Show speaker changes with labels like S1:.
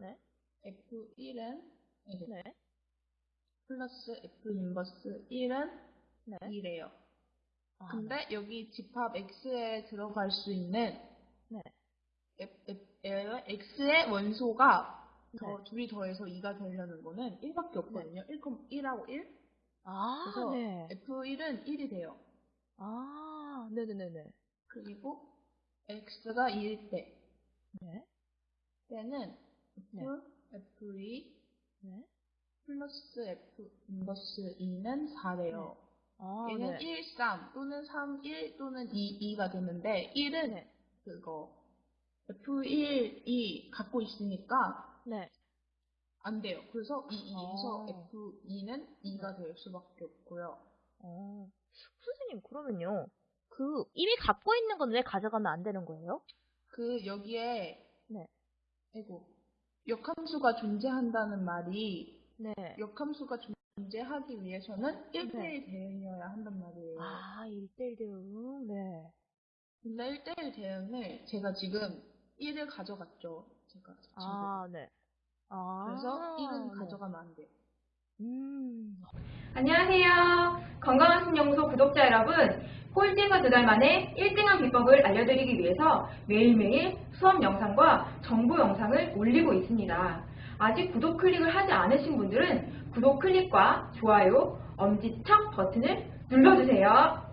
S1: 네.
S2: F1은
S1: 네.
S2: 플러스 F 인버스 1은
S1: 네.
S2: 2래요.
S1: 아,
S2: 근데 여기 집합 X에 들어갈 수 있는
S1: 네.
S2: F, F, X의 원소가 더
S1: 네.
S2: 둘이 더해서 2가 되려는 거는 1밖에 없거든요. 1, 1하고 1.
S1: 아,
S2: 그래서
S1: 네.
S2: F1은 1이 돼요.
S1: 아, 네네네네.
S2: 그리고 X가 2일 때
S1: 네.
S2: 때는
S1: 네.
S2: F, F2
S1: 네.
S2: 플러스 F 인버스 2는 4래요.
S1: 아,
S2: 얘는
S1: 네.
S2: 1, 3 또는 3, 1 또는 2, 2가 되는데 1은
S1: 네.
S2: 그거 F1이 갖고 있으니까
S1: 네.
S2: 안 돼요. 그래서 이 2에서
S1: 아.
S2: F2는 2가 될 수밖에 없고요.
S1: 어. 선생님, 그러면요. 그, 이미 갖고 있는 건 왜 가져가면 안 되는 거예요?
S2: 그 여기에
S1: 네.
S2: 아이고 역함수가 존재한다는 말이
S1: 네.
S2: 역함수가 존재하기 위해서는 1대1 대응이어야 한단 말이에요.
S1: 아, 1대1 대응. 네.
S2: 근데 1대1 대응을 제가 지금 1을 가져갔죠. 제가.
S1: 아, 네. 아.
S2: 그래서 1은
S1: 네.
S2: 가져가면 안 돼요.
S1: 음.
S3: 안녕하세요. 건강한 신영소 구독자 여러분. 꼴찌에서 두 달 만에 1등한 비법을 알려드리기 위해서 매일매일 수업 영상과 정보 영상을 올리고 있습니다. 아직 구독 클릭을 하지 않으신 분들은 구독 클릭과 좋아요, 엄지척 버튼을 눌러주세요.